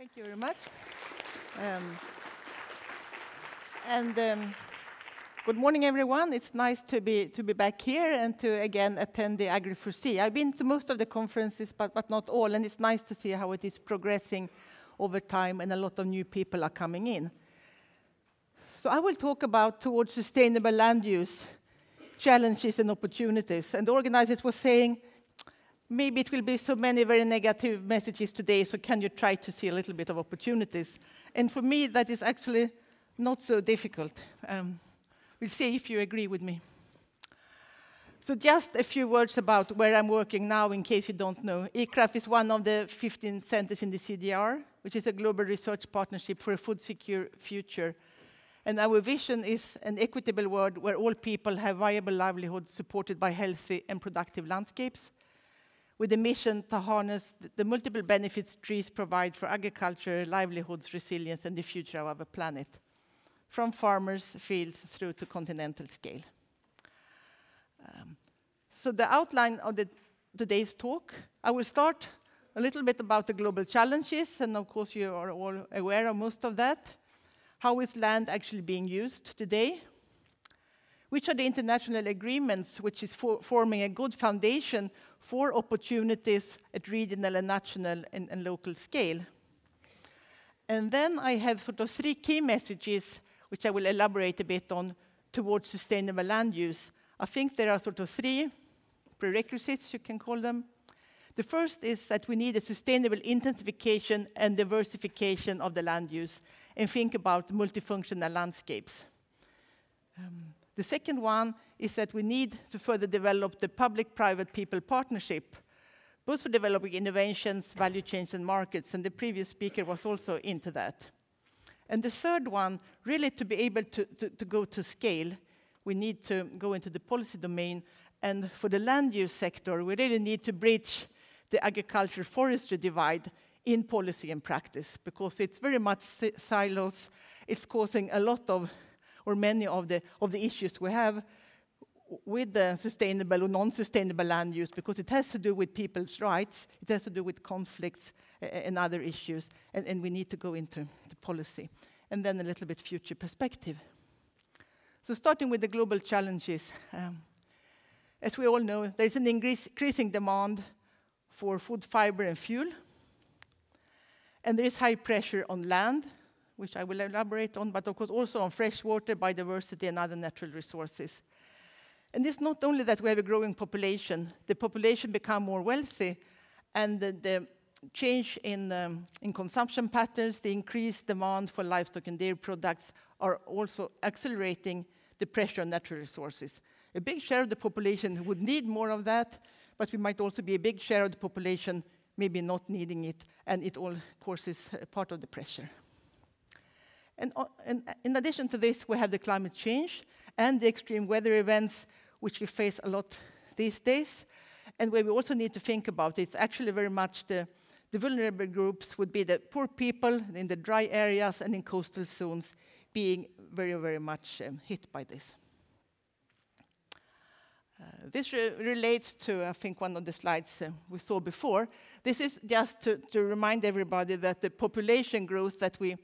Thank you very much. Um, and um, good morning, everyone. It's nice to be to be back here and to again attend the Agri4D. I've been to most of the conferences, but but not all, and it's nice to see how it is progressing over time, and a lot of new people are coming in. So I will talk about towards sustainable land use challenges and opportunities. And the organizers were saying maybe it will be so many very negative messages today, so can you try to see a little bit of opportunities? And for me, that is actually not so difficult. Um, we'll see if you agree with me. So just a few words about where I'm working now, in case you don't know. ICRAF is one of the 15 centers in the CGIAR, which is a global research partnership for a food secure future. And our vision is an equitable world where all people have viable livelihoods supported by healthy and productive landscapes with a mission to harness the multiple benefits trees provide for agriculture, livelihoods, resilience, and the future of our planet, from farmers, fields, through to continental scale. Um, so the outline of the, today's talk, I will start a little bit about the global challenges, and of course you are all aware of most of that. How is land actually being used today? Which are the international agreements which is for forming a good foundation for opportunities at regional and national and, and local scale. And then I have sort of three key messages, which I will elaborate a bit on, towards sustainable land use. I think there are sort of three prerequisites, you can call them. The first is that we need a sustainable intensification and diversification of the land use and think about multifunctional landscapes. Um, the second one is that we need to further develop the public-private people partnership, both for developing innovations, value chains, and markets, and the previous speaker was also into that. And the third one, really to be able to, to, to go to scale, we need to go into the policy domain, and for the land use sector, we really need to bridge the agriculture-forestry divide in policy and practice, because it's very much silos. It's causing a lot of or many of the, of the issues we have with the sustainable or non-sustainable land use because it has to do with people's rights, it has to do with conflicts and other issues, and, and we need to go into the policy. And then a little bit future perspective. So starting with the global challenges, um, as we all know, there's an increasing demand for food, fiber, and fuel. And there is high pressure on land, which I will elaborate on, but of course also on freshwater, biodiversity, and other natural resources. And it's not only that we have a growing population, the population become more wealthy, and the, the change in, um, in consumption patterns, the increased demand for livestock and dairy products are also accelerating the pressure on natural resources. A big share of the population would need more of that, but we might also be a big share of the population maybe not needing it, and it all causes part of the pressure. And, and uh, in addition to this, we have the climate change and the extreme weather events, which we face a lot these days, and where we also need to think about. It's actually very much the, the vulnerable groups would be the poor people in the dry areas and in coastal zones being very, very much um, hit by this. Uh, this re relates to, I think, one of the slides uh, we saw before. This is just to, to remind everybody that the population growth that we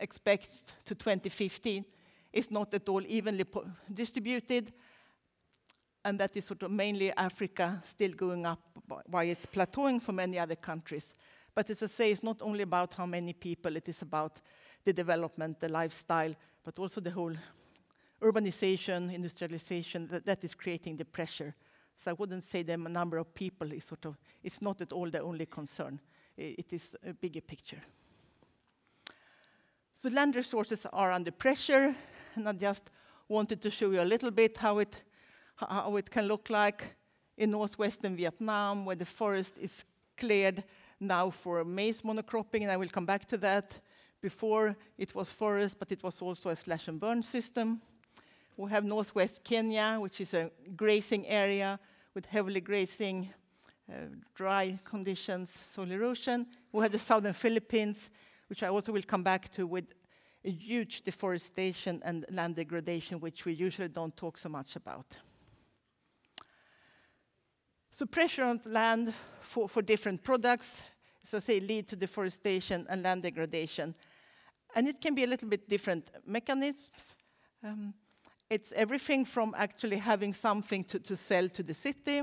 expect to 2015 is not at all evenly distributed, and that is sort of mainly Africa still going up while it's plateauing for many other countries. But as I say, it's not only about how many people, it is about the development, the lifestyle, but also the whole urbanization, industrialization, that, that is creating the pressure. So I wouldn't say the number of people is sort of, it's not at all the only concern. it is a bigger picture. So land resources are under pressure, and I just wanted to show you a little bit how it, how it can look like in northwestern Vietnam, where the forest is cleared now for maize monocropping, and I will come back to that. Before, it was forest, but it was also a slash and burn system. We have northwest Kenya, which is a grazing area with heavily grazing, uh, dry conditions, soil erosion. We have the southern Philippines, which I also will come back to with a huge deforestation and land degradation, which we usually don't talk so much about. So pressure on land for, for different products, as I say, lead to deforestation and land degradation. And it can be a little bit different mechanisms. Um, it's everything from actually having something to, to sell to the city.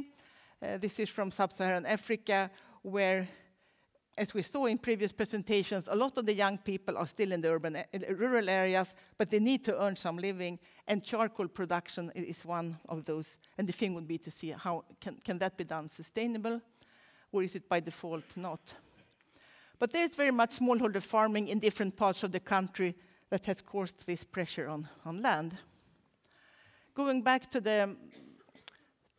Uh, this is from sub-Saharan Africa, where, as we saw in previous presentations, a lot of the young people are still in the urban, eh, rural areas, but they need to earn some living, and charcoal production is one of those. And the thing would be to see how can, can that be done sustainable, or is it by default not? But there's very much smallholder farming in different parts of the country that has caused this pressure on, on land. Going back to the,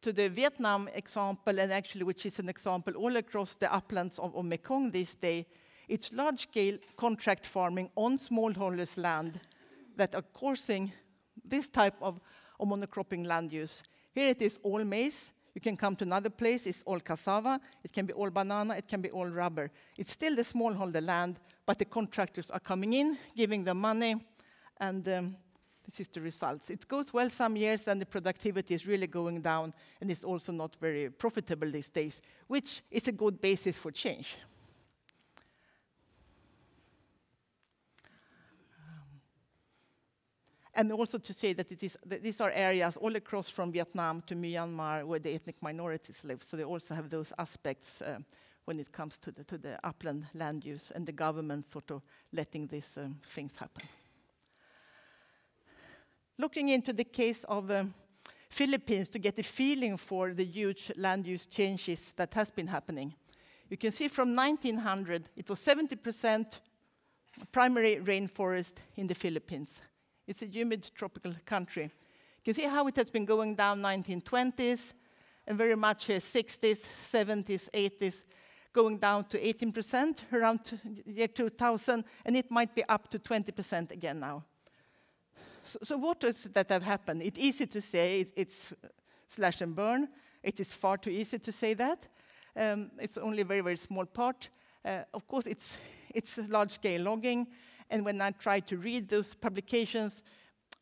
to the Vietnam example, and actually which is an example all across the uplands of, of Mekong this day, it's large-scale contract farming on smallholders' land that are causing this type of, of monocropping land use. Here it is all maize, you can come to another place, it's all cassava, it can be all banana, it can be all rubber. It's still the smallholder land, but the contractors are coming in, giving them money, and um, this is the results. It goes well some years, and the productivity is really going down, and it's also not very profitable these days, which is a good basis for change. And also to say that, it is, that these are areas all across from Vietnam to Myanmar where the ethnic minorities live. So they also have those aspects uh, when it comes to the, to the upland land use and the government sort of letting these um, things happen. Looking into the case of um, Philippines to get a feeling for the huge land use changes that has been happening. You can see from 1900, it was 70% primary rainforest in the Philippines. It's a humid tropical country. You can see how it has been going down 1920s and very much uh, 60s, 70s, 80s, going down to 18% around year 2000, and it might be up to 20% again now. So, so what is that have happened? It's easy to say it, it's slash and burn. It is far too easy to say that. Um, it's only a very, very small part. Uh, of course, it's, it's large-scale logging, and when I try to read those publications,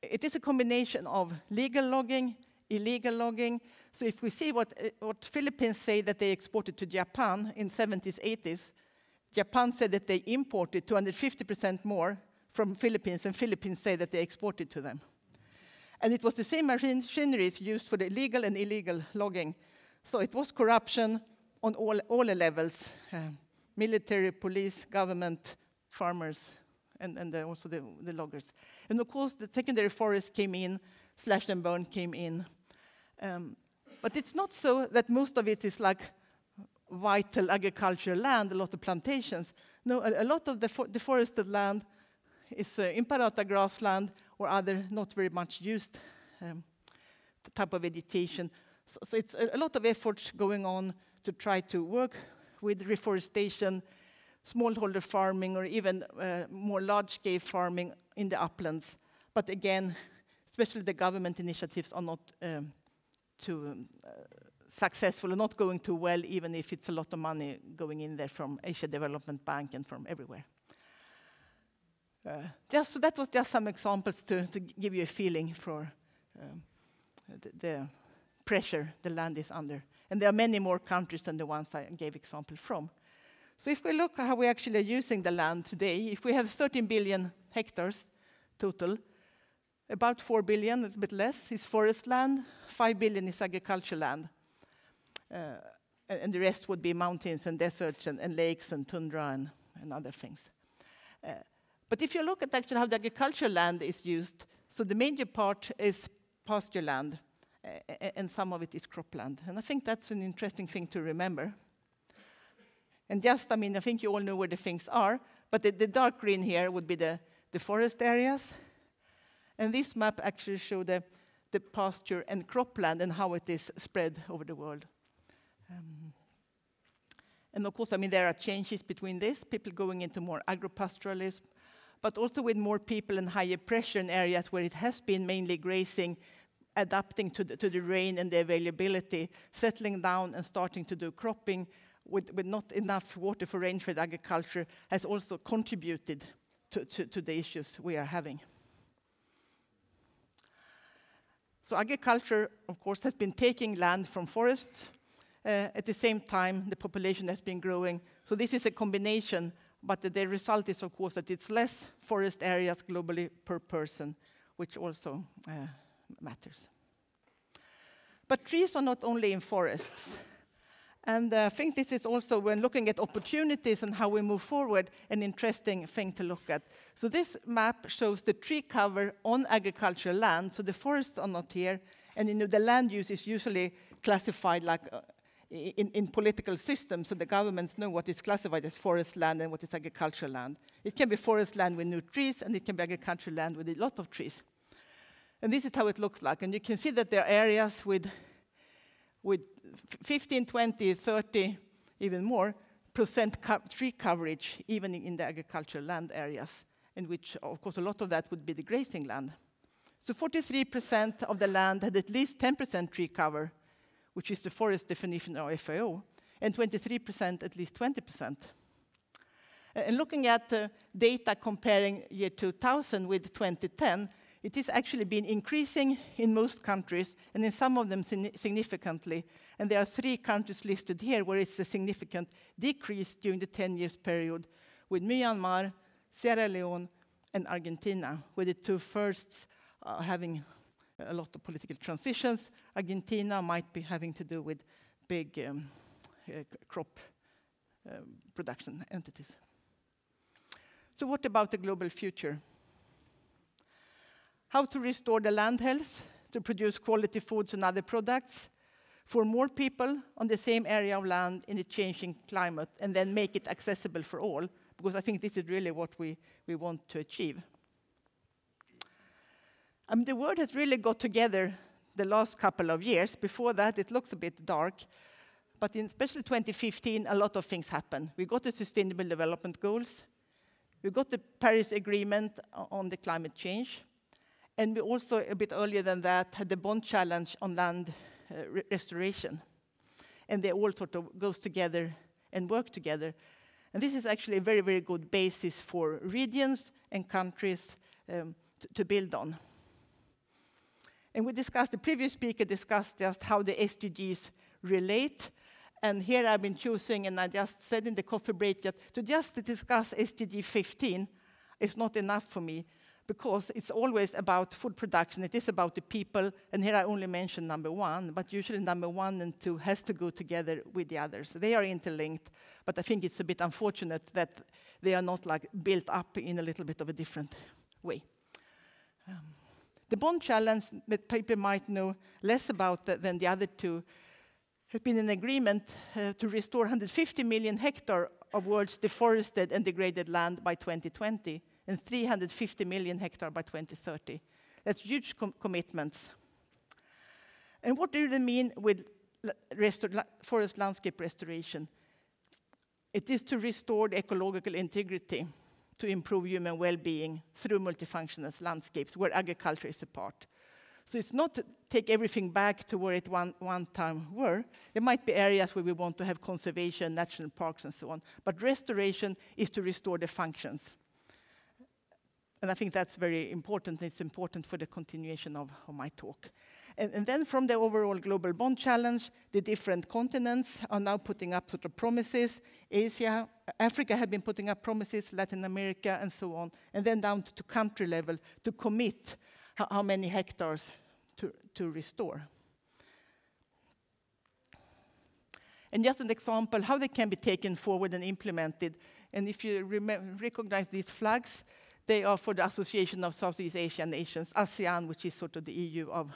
it is a combination of legal logging, illegal logging. So if we see what, uh, what Philippines say that they exported to Japan in 70s, 80s, Japan said that they imported 250% more from Philippines, and Philippines say that they exported to them. And it was the same machineries used for the legal and illegal logging. So it was corruption on all, all levels, uh, military, police, government, farmers, and, and the, also the, the, loggers. And of course, the secondary forest came in, slash and burn came in. Um, but it's not so that most of it is like vital agricultural land, a lot of plantations. No, a, a lot of the fo deforested land is uh, imperata grassland or other not very much used um, type of vegetation. So, so it's a, lot of efforts going on to try to work with reforestation smallholder farming or even uh, more large-scale farming in the uplands. But again, especially the government initiatives are not um, too um, uh, successful not going too well, even if it's a lot of money going in there from Asia Development Bank and from everywhere. Just, so that was just some examples to, to give you a feeling for um, the, the, pressure the land is under. And there are many more countries than the ones I gave example from. So if we look at how we actually are using the land today, if we have 13 billion hectares total, about 4 billion, a bit less, is forest land, 5 billion is agricultural land. Uh, and the rest would be mountains and deserts and, and lakes and tundra and, and other things. Uh, but if you look at actually how the agricultural land is used, so the major part is pasture land, uh, and some of it is cropland. And I think that's an interesting thing to remember. And just, I mean, I think you all know where the things are, but the, the dark green here would be the, the forest areas. And this map actually shows the, the pasture and cropland and how it is spread over the world. Um, and of course, I mean, there are changes between this, people going into more agropastoralism, but also with more people and higher pressure in areas where it has been mainly grazing, adapting to the, to the rain and the availability, settling down and starting to do cropping, with, with not enough water for rainfed agriculture has also contributed to, to, to the issues we are having. So agriculture, of course, has been taking land from forests Uh, at the same time, the population has been growing. So this is a combination, but the, result is, of course, that it's less forest areas globally per person, which also uh, matters. But trees are not only in forests. And uh, I think this is also, when looking at opportunities and how we move forward, an interesting thing to look at. So this map shows the tree cover on agricultural land. So the forests are not here. And you know, the land use is usually classified like uh, in, in, political systems, so the governments know what is classified as forest land and what is agricultural land. It can be forest land with no trees, and it can be agricultural land with a lot of trees. And this is how it looks like. And you can see that there are areas with, with 15, 20, 30, even more percent co tree coverage, even in the agricultural land areas, in which, of course, a lot of that would be the grazing land. So 43% of the land had at least 10% tree cover, which is the forest definition of FAO, and 23% at least 20%. And looking at uh, data comparing year 2000 with 2010, it has actually been increasing in most countries, and in some of them significantly. And there are three countries listed here where it's a significant decrease during the 10 years period, with Myanmar, Sierra Leone, and Argentina, with the two firsts uh, having a lot of political transitions. Argentina might be having to do with big um, uh, crop uh, production entities. So what about the global future? How to restore the land health to produce quality foods and other products for more people on the same area of land in a changing climate and then make it accessible for all, because I think this is really what we, we want to achieve. I mean, the world has really got together the last couple of years. Before that, it looks a bit dark. But in especially 2015, a lot of things happened. We got the Sustainable Development Goals. We got the Paris Agreement on the climate change. And we also, a bit earlier than that, had the Bonn Challenge on land uh, re restoration. And they all sort of goes together and work together. And this is actually a very, very good basis for regions and countries um, to build on. And we discussed, the previous speaker discussed just how the SDGs relate. And here I've been choosing, and I just said in the coffee break that to just discuss SDG 15 is not enough for me because it's always about food production. It is about the people, and here I only mention number one, but usually number one and two has to go together with the others. They are interlinked, but I think it's a bit unfortunate that they are not like built up in a little bit of a different way. Um, the Bonn Challenge that people might know less about than the other two has been an agreement uh, to restore 150 million hectare of world's deforested and degraded land by 2020 and 350 million hectare by 2030. That's huge com commitments. And what do they mean with forest landscape restoration? It is to restore the ecological integrity to improve human well-being through multifunctional landscapes where agriculture is a part. So it's not to take everything back to where it one, one time were. There might be areas where we want to have conservation, national parks, and so on. But restoration is to restore the functions. And I think that's very important. It's important for the continuation of, of my talk. And, and, then from the overall Global Bonn Challenge, the different continents are now putting up sort of promises. Asia, Africa have been putting up promises, Latin America, and so on. And then down to, country level to commit how, how many hectares to, to restore. And just an example how they can be taken forward and implemented. And if you recognize these flags, they are for the Association of Southeast Asian Nations, ASEAN, which is sort of the EU of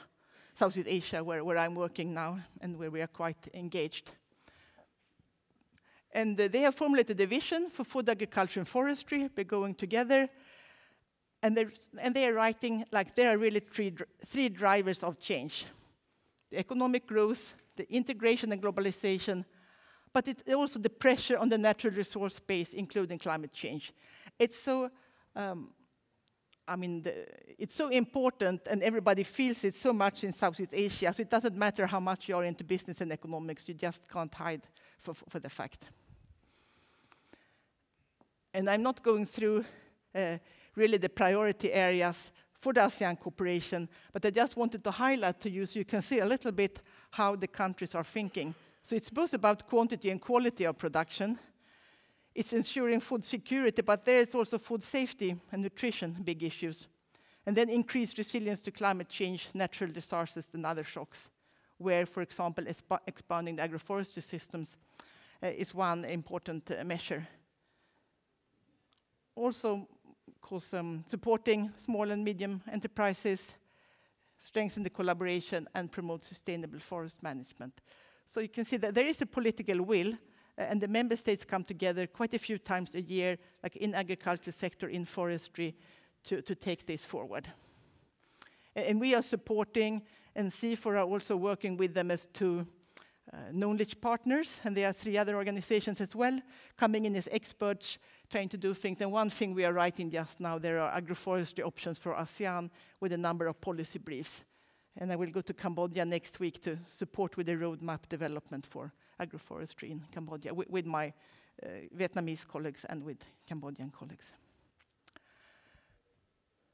Southeast Asia, where, where I'm working now and where we are quite engaged. And uh, they have formulated a vision for food, agriculture, and forestry by going together. And, and they are writing like there are really three, three drivers of change the economic growth, the integration and globalization, but it's also the pressure on the natural resource base, including climate change. It's so um, I mean, the, it's so important and everybody feels it so much in Southeast Asia, so it doesn't matter how much you're into business and economics, you just can't hide for, for the fact. And I'm not going through uh, really the priority areas for the ASEAN cooperation, but I just wanted to highlight to you so you can see a little bit how the countries are thinking. So it's both about quantity and quality of production. It's ensuring food security, but there is also food safety and nutrition, big issues. And then increased resilience to climate change, natural disasters, and other shocks, where, for example, expanding the agroforestry systems uh, is one important uh, measure. Also, course, um, supporting small and medium enterprises, strengthen the collaboration, and promote sustainable forest management. So you can see that there is a political will, and the member states come together quite a few times a year, like in agriculture sector, in forestry, to, to take this forward. And we are supporting, and CIFOR are also working with them as two uh, knowledge partners, and there are three other organizations as well, coming in as experts, trying to do things. And one thing we are writing just now, there are agroforestry options for ASEAN with a number of policy briefs. And I will go to Cambodia next week to support with the roadmap development for agroforestry in Cambodia with, with my uh, Vietnamese colleagues and with Cambodian colleagues.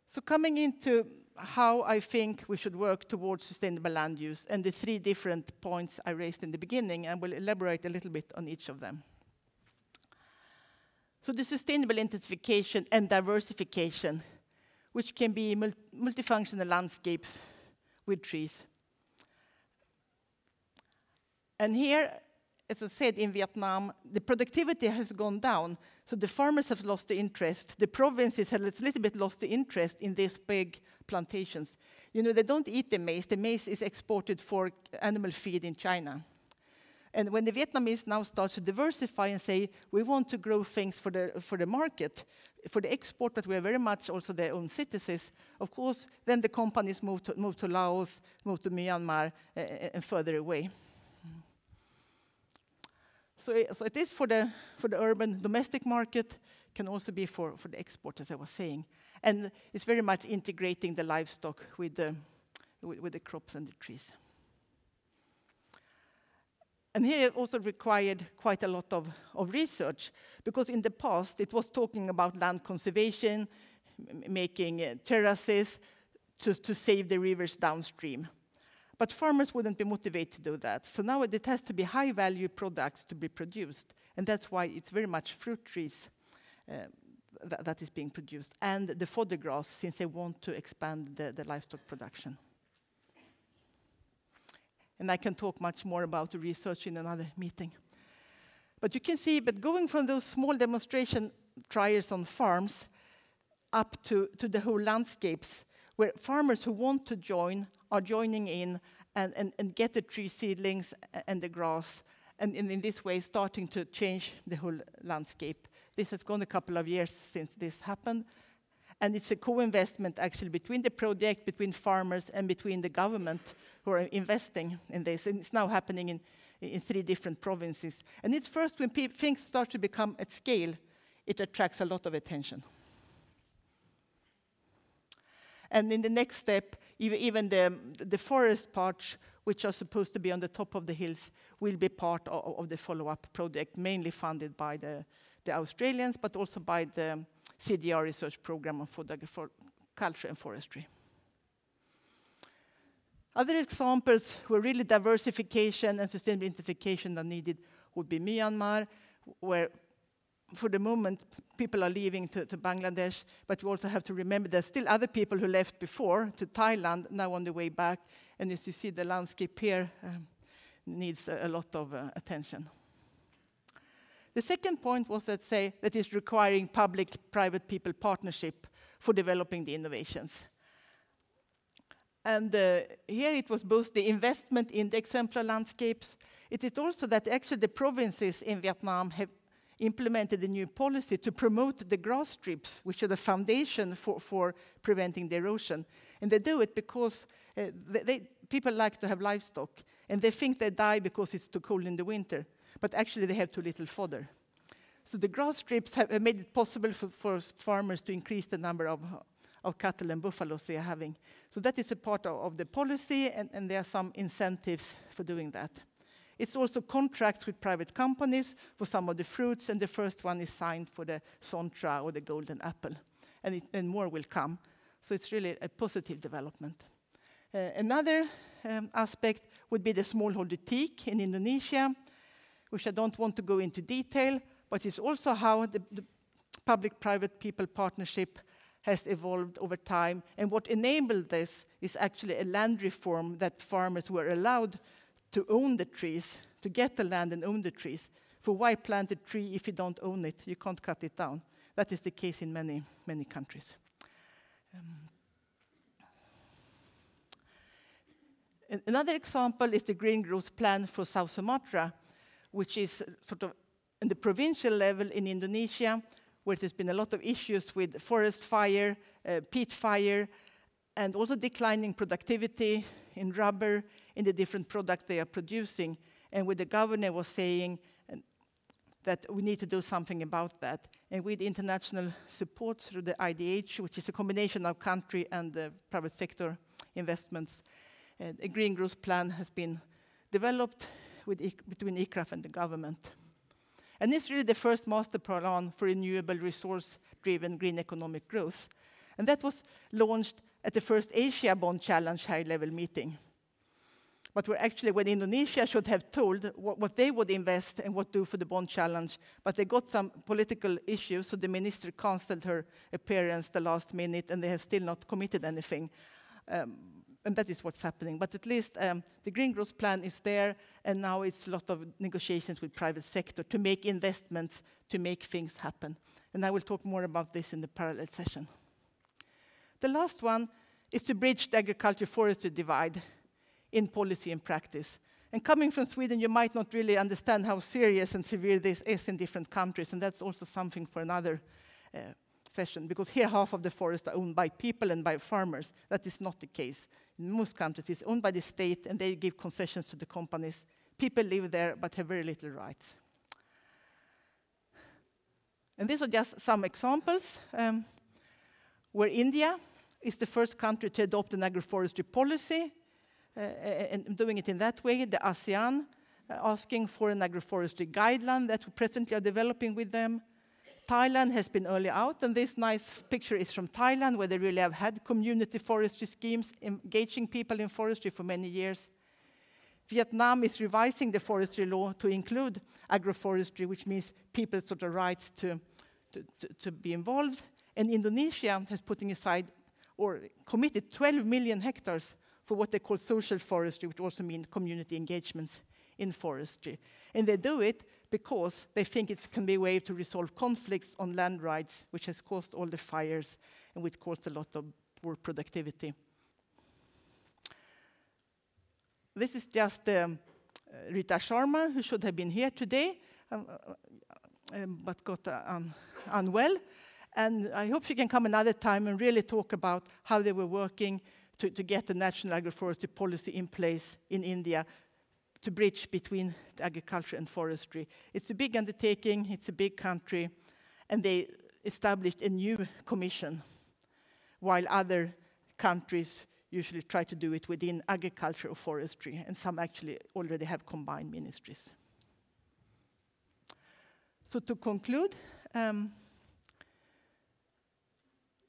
So coming into how I think we should work towards sustainable land use and the three different points I raised in the beginning, and will elaborate a little bit on each of them. So the sustainable intensification and diversification, which can be multifunctional landscapes with trees. And here, as I said, in Vietnam, the productivity has gone down, so the farmers have lost the interest. The provinces have a little bit lost the interest in these big plantations. You know, they don't eat the maize. The maize is exported for animal feed in China. And when the Vietnamese now start to diversify and say, we want to grow things for the, for the market, for the export, but we are very much also their own citizens, of course, then the companies move to, move to Laos, move to Myanmar, uh, and further away. So, so it is for the, for the urban domestic market, can also be for, for the export, as I was saying. And it's very much integrating the livestock with the, with, with the crops and the trees. And here it also required quite a lot of, of research, because in the past it was talking about land conservation, making uh, terraces to, to save the rivers downstream. But farmers wouldn't be motivated to do that. So now it has to be high value products to be produced. And that's why it's very much fruit trees uh, th that is being produced. And the fodder grass, since they want to expand the, the livestock production. And I can talk much more about the research in another meeting. But you can see, but going from those small demonstration trials on farms up to, to the whole landscapes, where farmers who want to join are joining in and, and, and get the tree seedlings and the grass, and in, in this way starting to change the whole landscape. This has gone a couple of years since this happened, and it's a co-investment actually between the project, between farmers, and between the government who are investing in this. And it's now happening in, in three different provinces. And it's first when things start to become at scale, it attracts a lot of attention. And in the next step, even the, the forest parts, which are supposed to be on the top of the hills, will be part of, of the follow-up project, mainly funded by the, the Australians, but also by the CGIAR research program on food and forestry. Other examples where really diversification and sustainable intensification are needed would be Myanmar, where for the moment, people are leaving to, to, Bangladesh, but we also have to remember there's still other people who left before to Thailand, now on the way back. And as you see, the landscape here um, needs a, a, lot of uh, attention. The second point was that say that is requiring public-private people partnership for developing the innovations. And uh, here it was both the investment in the exemplar landscapes. It is also that actually the provinces in Vietnam have implemented a new policy to promote the grass strips, which are the foundation for, for preventing the erosion. And they do it because uh, they, they, people like to have livestock, and they think they die because it's too cold in the winter, but actually they have too little fodder. So the grass strips have made it possible for, for farmers to increase the number of, of cattle and buffaloes they are having. So that is a part of, of the policy, and, and there are some incentives for doing that. It's also contracts with private companies for some of the fruits, and the first one is signed for the Sontra or the golden apple, and, it, and more will come. So it's really a positive development. Uh, another um, aspect would be the smallholder teak in Indonesia, which I don't want to go into detail, but it's also how the, the public-private people partnership has evolved over time. And what enabled this is actually a land reform that farmers were allowed to own the trees, to get the land and own the trees. For why plant a tree if you don't own it? You can't cut it down. That is the case in many, many countries. Um, another example is the Green Growth Plan for South Sumatra, which is sort of in the provincial level in Indonesia, where there's been a lot of issues with forest fire, uh, peat fire, and also declining productivity in rubber in the different products they are producing. And where the governor was saying that we need to do something about that. And with international support through the IDH, which is a combination of country and the private sector investments, uh, a green growth plan has been developed with, between ICRAF and the government. And it's really the first master plan for renewable resource-driven green economic growth. And that was launched at the first Asia Bonn Challenge high-level meeting. But we're actually, when Indonesia should have told what, what, they would invest and what do for the Bonn challenge, but they got some political issues, so the minister cancelled her appearance the last minute, and they have still not committed anything. Um, and that is what's happening. But at least um, the green growth plan is there, and now it's a lot of negotiations with private sector to make investments, to make things happen. And I will talk more about this in the parallel session. The last one is to bridge the agriculture-forestry divide in policy and practice. And coming from Sweden, you might not really understand how serious and severe this is in different countries, and that's also something for another uh, session, because here half of the forests are owned by people and by farmers. That is not the case. In most countries, it's owned by the state, and they give concessions to the companies. People live there, but have very little rights. And these are just some examples um, where India is the first country to adopt an agroforestry policy, and doing it in that way, the ASEAN, uh, asking for an agroforestry guideline that we presently are developing with them, Thailand has been early out, and this nice picture is from Thailand, where they really have had community forestry schemes, engaging people in forestry for many years. Vietnam is revising the forestry law to include agroforestry, which means people's sort of rights to, to, to, to be involved. And Indonesia has putting aside or committed 12 million hectares for what they call social forestry, which also means community engagements in forestry. And they do it because they think it can be a way to resolve conflicts on land rights, which has caused all the fires and which caused a lot of poor productivity. This is just um, uh, Rita Sharma, who should have been here today, um, uh, um, but got uh, un unwell. And I hope she can come another time and really talk about how they were working to, to get the national agroforestry policy in place in India to bridge between agriculture and forestry. It's a big undertaking, it's a big country, and they established a new commission, while other countries usually try to do it within agriculture or forestry, and some actually already have combined ministries. So to conclude, um,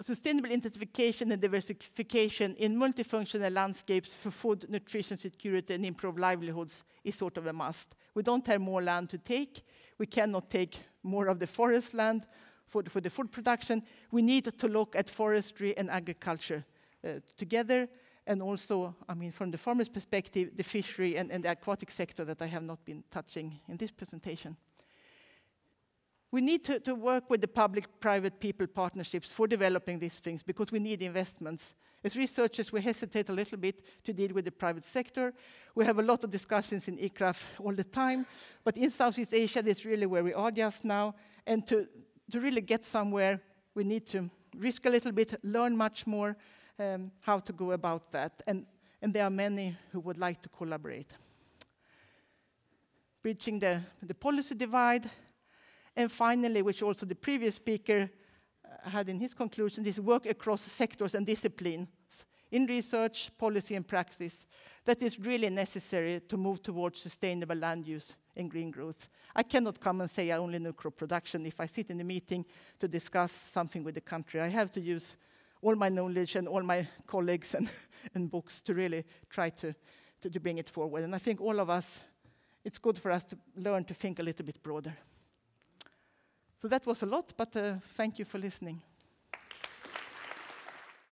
sustainable intensification and diversification in multifunctional landscapes for food, nutrition security, and improved livelihoods is sort of a must. We don't have more land to take. We cannot take more of the forest land for the, for the food production. We need to look at forestry and agriculture uh, together, and also, I mean, from the farmer's perspective, the fishery and, and the aquatic sector that I have not been touching in this presentation. We need to, to work with the public-private people partnerships for developing these things because we need investments. As researchers, we hesitate a little bit to deal with the private sector. We have a lot of discussions in ICRAF all the time, but in Southeast Asia, that's really where we are just now. And to, to really get somewhere, we need to risk a little bit, learn much more um, how to go about that. And, and there are many who would like to collaborate. Bridging the, the policy divide, and finally, which also the previous speaker uh, had in his conclusions, is work across sectors and disciplines in research, policy, and practice that is really necessary to move towards sustainable land use and green growth. I cannot come and say I only know crop production if I sit in a meeting to discuss something with the country. I have to use all my knowledge and all my colleagues and, and books to really try to, to, to bring it forward. And I think all of us it's good for us to learn to think a little bit broader. So that was a lot, but uh, thank you for listening.